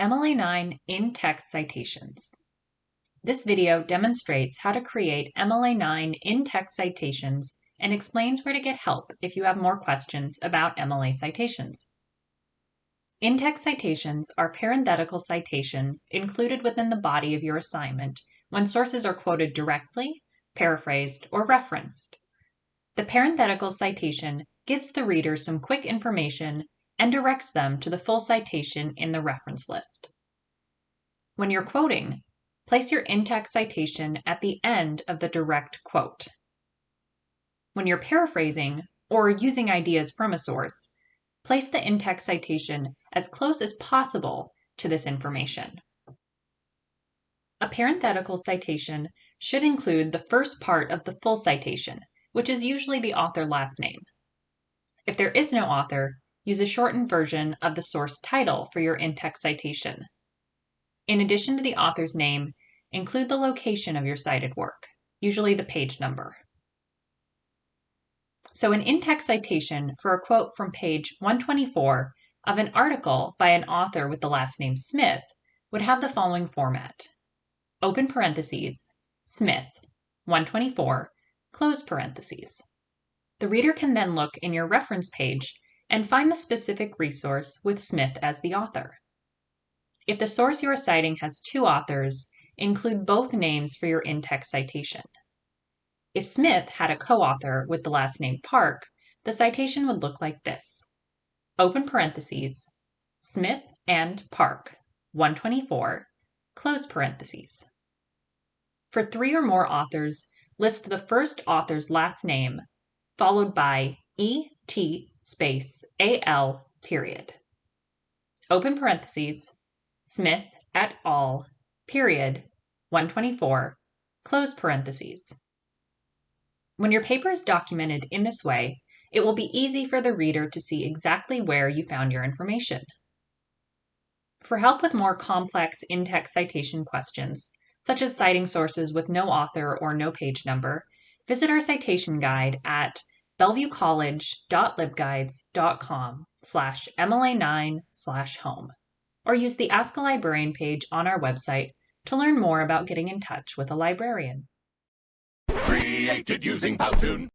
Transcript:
MLA9 in-text citations. This video demonstrates how to create MLA9 in-text citations and explains where to get help if you have more questions about MLA citations. In-text citations are parenthetical citations included within the body of your assignment when sources are quoted directly, paraphrased, or referenced. The parenthetical citation gives the reader some quick information and directs them to the full citation in the reference list. When you're quoting, place your in-text citation at the end of the direct quote. When you're paraphrasing or using ideas from a source, place the in-text citation as close as possible to this information. A parenthetical citation should include the first part of the full citation, which is usually the author last name. If there is no author, use a shortened version of the source title for your in-text citation. In addition to the author's name, include the location of your cited work, usually the page number. So an in-text citation for a quote from page 124 of an article by an author with the last name Smith would have the following format. Open parentheses, Smith, 124, close parentheses. The reader can then look in your reference page and find the specific resource with Smith as the author. If the source you are citing has two authors, include both names for your in-text citation. If Smith had a co-author with the last name Park, the citation would look like this. Open parentheses, Smith and Park, 124, close parentheses. For three or more authors, list the first author's last name, followed by E.T space al period. Open parentheses, Smith et al. period 124, close parentheses. When your paper is documented in this way, it will be easy for the reader to see exactly where you found your information. For help with more complex in-text citation questions, such as citing sources with no author or no page number, visit our citation guide at bellevuecollege.libguides.com slash MLA9 slash home, or use the Ask a Librarian page on our website to learn more about getting in touch with a librarian. Created using Powtoon.